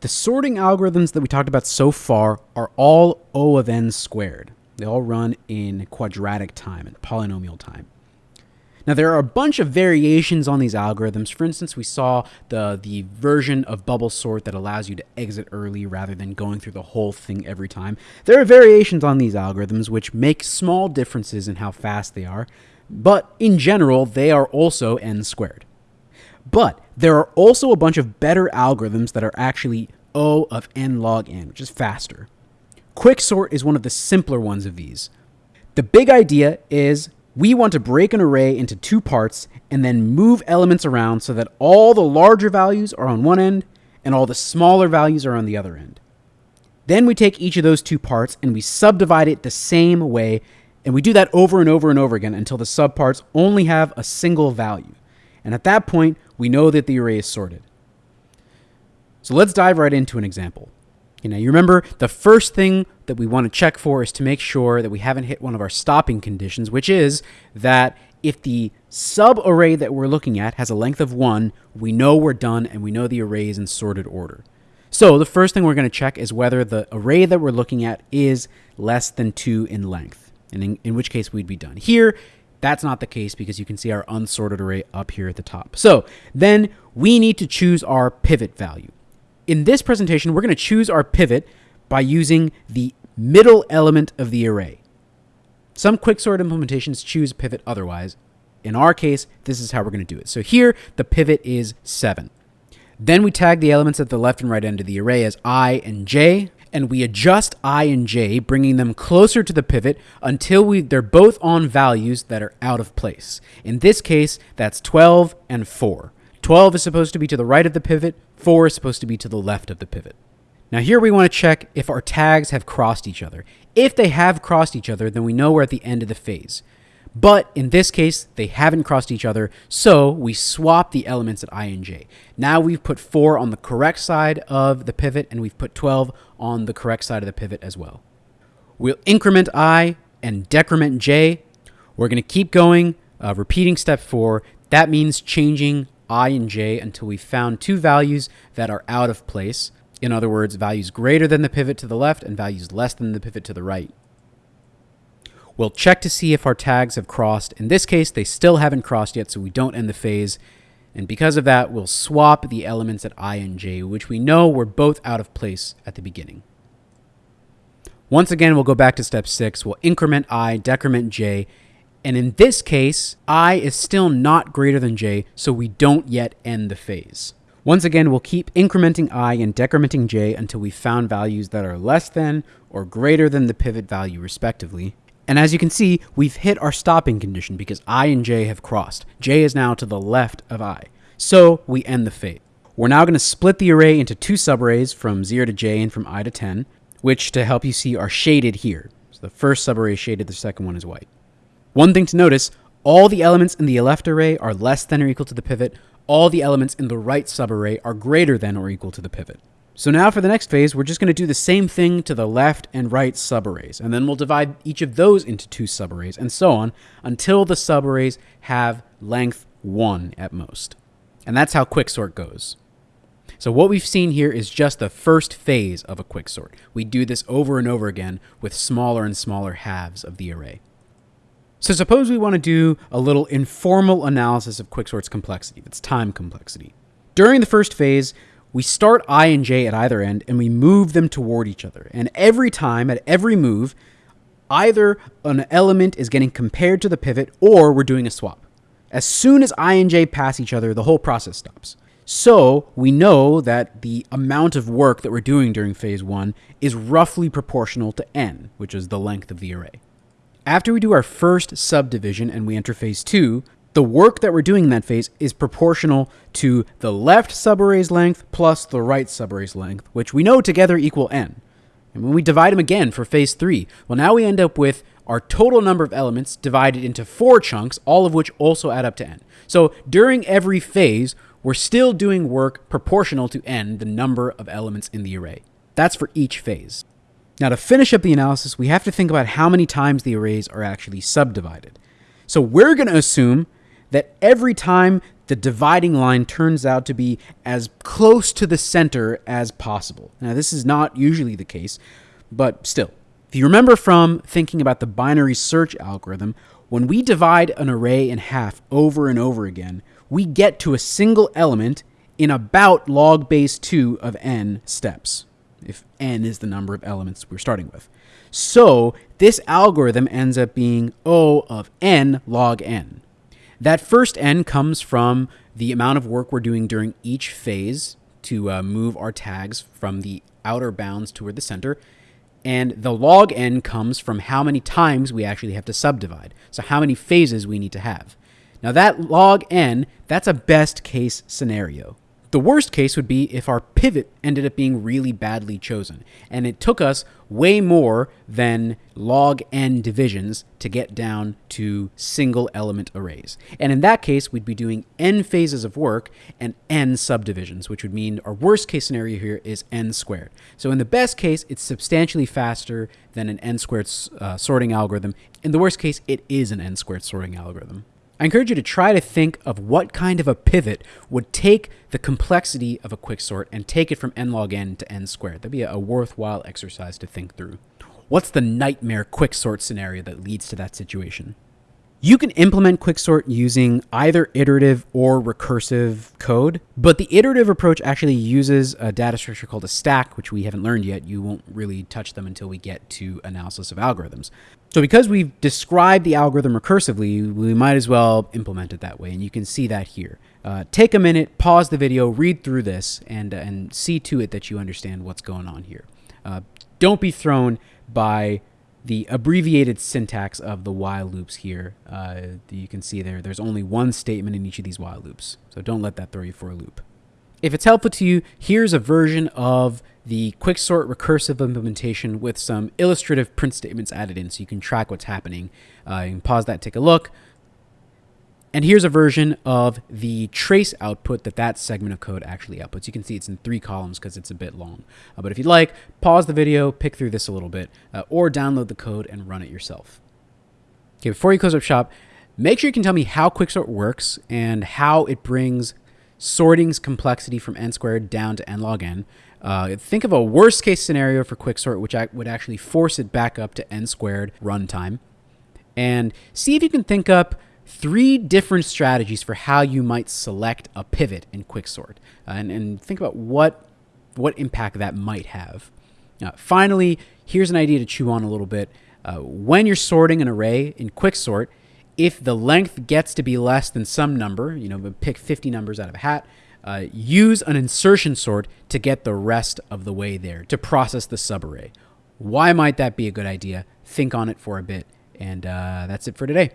The sorting algorithms that we talked about so far are all O of n squared. They all run in quadratic time, and polynomial time. Now, there are a bunch of variations on these algorithms. For instance, we saw the, the version of bubble sort that allows you to exit early rather than going through the whole thing every time. There are variations on these algorithms which make small differences in how fast they are, but in general, they are also n squared. But there are also a bunch of better algorithms that are actually O of n log n, which is faster. Quicksort is one of the simpler ones of these. The big idea is we want to break an array into two parts and then move elements around so that all the larger values are on one end and all the smaller values are on the other end. Then we take each of those two parts and we subdivide it the same way, and we do that over and over and over again until the subparts only have a single value. And at that point, we know that the array is sorted. So let's dive right into an example. You know, you remember the first thing that we want to check for is to make sure that we haven't hit one of our stopping conditions, which is that if the subarray that we're looking at has a length of 1, we know we're done and we know the array is in sorted order. So the first thing we're going to check is whether the array that we're looking at is less than 2 in length, and in, in which case we'd be done. Here, that's not the case because you can see our unsorted array up here at the top. So then we need to choose our pivot value. In this presentation, we're going to choose our pivot by using the middle element of the array. Some quicksort implementations choose pivot otherwise. In our case, this is how we're going to do it. So here, the pivot is 7. Then we tag the elements at the left and right end of the array as i and j, and we adjust i and j, bringing them closer to the pivot until we, they're both on values that are out of place. In this case, that's 12 and 4. 12 is supposed to be to the right of the pivot, 4 is supposed to be to the left of the pivot. Now here we want to check if our tags have crossed each other. If they have crossed each other, then we know we're at the end of the phase. But in this case, they haven't crossed each other, so we swap the elements at i and j. Now we've put 4 on the correct side of the pivot, and we've put 12 on the correct side of the pivot as well. We'll increment i and decrement j. We're going to keep going, uh, repeating step 4. That means changing i and j until we found two values that are out of place. In other words, values greater than the pivot to the left and values less than the pivot to the right. We'll check to see if our tags have crossed. In this case, they still haven't crossed yet, so we don't end the phase. And because of that, we'll swap the elements at i and j, which we know were both out of place at the beginning. Once again, we'll go back to step 6. We'll increment i, decrement j, and in this case, i is still not greater than j, so we don't yet end the phase. Once again, we'll keep incrementing i and decrementing j until we found values that are less than or greater than the pivot value respectively. And as you can see, we've hit our stopping condition because i and j have crossed. j is now to the left of i. So we end the phase. We're now going to split the array into two subarrays from 0 to j and from i to 10, which to help you see are shaded here. So the first subarray is shaded, the second one is white. One thing to notice, all the elements in the left array are less than or equal to the pivot. All the elements in the right subarray are greater than or equal to the pivot. So now for the next phase, we're just going to do the same thing to the left and right subarrays, and then we'll divide each of those into two subarrays, and so on, until the subarrays have length 1 at most. And that's how quicksort goes. So what we've seen here is just the first phase of a quicksort. We do this over and over again with smaller and smaller halves of the array. So suppose we want to do a little informal analysis of quicksort's complexity, its time complexity. During the first phase, we start i and j at either end and we move them toward each other. And every time, at every move, either an element is getting compared to the pivot or we're doing a swap. As soon as i and j pass each other, the whole process stops. So we know that the amount of work that we're doing during phase one is roughly proportional to n, which is the length of the array. After we do our first subdivision and we enter phase two, the work that we're doing in that phase is proportional to the left subarray's length plus the right subarray's length, which we know together equal n. And when we divide them again for phase three, well, now we end up with our total number of elements divided into four chunks, all of which also add up to n. So during every phase, we're still doing work proportional to n, the number of elements in the array. That's for each phase. Now to finish up the analysis, we have to think about how many times the arrays are actually subdivided. So we're going to assume that every time the dividing line turns out to be as close to the center as possible. Now, this is not usually the case, but still. If you remember from thinking about the binary search algorithm, when we divide an array in half over and over again, we get to a single element in about log base 2 of n steps, if n is the number of elements we're starting with. So this algorithm ends up being O of n log n. That first n comes from the amount of work we're doing during each phase to uh, move our tags from the outer bounds toward the center. And the log n comes from how many times we actually have to subdivide. So how many phases we need to have. Now that log n, that's a best case scenario. The worst case would be if our pivot ended up being really badly chosen, and it took us way more than log n divisions to get down to single element arrays. And in that case, we'd be doing n phases of work and n subdivisions, which would mean our worst case scenario here is n squared. So in the best case, it's substantially faster than an n squared uh, sorting algorithm. In the worst case, it is an n squared sorting algorithm. I encourage you to try to think of what kind of a pivot would take the complexity of a quicksort and take it from n log n to n squared. That'd be a worthwhile exercise to think through. What's the nightmare quicksort scenario that leads to that situation? You can implement quicksort using either iterative or recursive code, but the iterative approach actually uses a data structure called a stack, which we haven't learned yet. You won't really touch them until we get to analysis of algorithms. So because we've described the algorithm recursively, we might as well implement it that way, and you can see that here. Uh, take a minute, pause the video, read through this, and, uh, and see to it that you understand what's going on here. Uh, don't be thrown by the abbreviated syntax of the while loops here. Uh, you can see there, there's only one statement in each of these while loops. So don't let that throw you for a loop. If it's helpful to you, here's a version of the quicksort recursive implementation with some illustrative print statements added in so you can track what's happening. Uh, you can pause that, take a look. And here's a version of the trace output that that segment of code actually outputs. You can see it's in three columns because it's a bit long. Uh, but if you'd like, pause the video, pick through this a little bit, uh, or download the code and run it yourself. Okay, before you close up shop, make sure you can tell me how Quicksort works and how it brings sorting's complexity from n squared down to n log n. Uh, think of a worst case scenario for Quicksort, which would actually force it back up to n squared runtime. And see if you can think up three different strategies for how you might select a pivot in Quicksort, uh, and, and think about what what impact that might have. Uh, finally, here's an idea to chew on a little bit. Uh, when you're sorting an array in Quicksort, if the length gets to be less than some number, you know, pick 50 numbers out of a hat, uh, use an insertion sort to get the rest of the way there to process the subarray. Why might that be a good idea? Think on it for a bit. And uh, that's it for today.